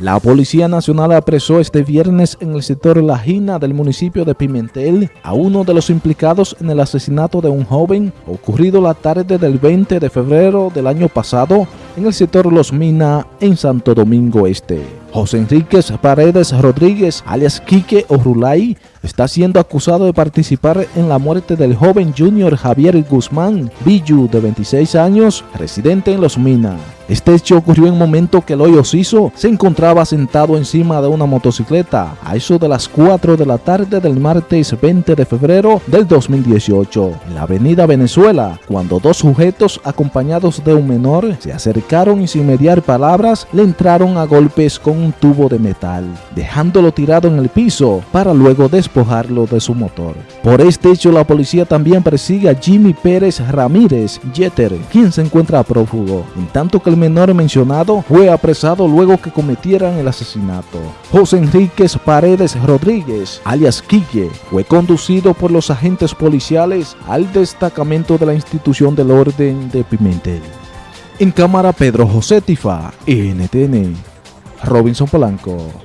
La Policía Nacional apresó este viernes en el sector La Gina del municipio de Pimentel a uno de los implicados en el asesinato de un joven ocurrido la tarde del 20 de febrero del año pasado en el sector Los Mina en Santo Domingo Este. José Enríquez Paredes Rodríguez, alias Quique Orulay, está siendo acusado de participar en la muerte del joven Junior Javier Guzmán Villu, de 26 años, residente en Los Mina. Este hecho ocurrió en un momento que el hoyo Ciso se encontraba sentado encima de una motocicleta a eso de las 4 de la tarde del martes 20 de febrero del 2018 en la avenida Venezuela cuando dos sujetos acompañados de un menor se acercaron y sin mediar palabras le entraron a golpes con un tubo de metal dejándolo tirado en el piso para luego despojarlo de su motor. Por este hecho la policía también persigue a Jimmy Pérez Ramírez Jeter quien se encuentra prófugo en tanto que el menor mencionado fue apresado luego que cometieran el asesinato. José Enríquez Paredes Rodríguez, alias Quique, fue conducido por los agentes policiales al destacamento de la institución del orden de Pimentel. En cámara Pedro José Tifa, NTN, Robinson Polanco.